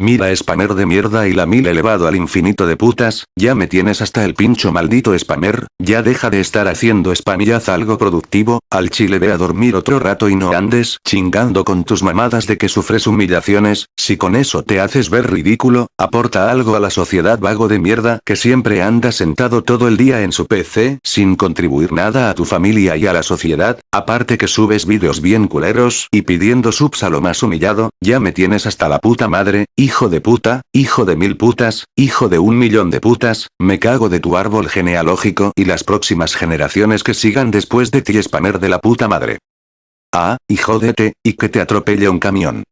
Mira spammer de mierda y la mil elevado al infinito de putas, ya me tienes hasta el pincho maldito spammer, ya deja de estar haciendo spam y haz algo productivo, al chile ve a dormir otro rato y no andes chingando con tus mamadas de que sufres humillaciones, si con eso te haces ver ridículo, aporta algo a la sociedad vago de mierda que siempre anda sentado todo el día en su PC, sin contribuir nada a tu familia y a la sociedad, aparte que subes vídeos bien culeros y pidiendo subs a lo más humillado, ya me tienes hasta la puta madre, Hijo de puta, hijo de mil putas, hijo de un millón de putas, me cago de tu árbol genealógico y las próximas generaciones que sigan después de ti spammer de la puta madre. Ah, y jódete, y que te atropelle un camión.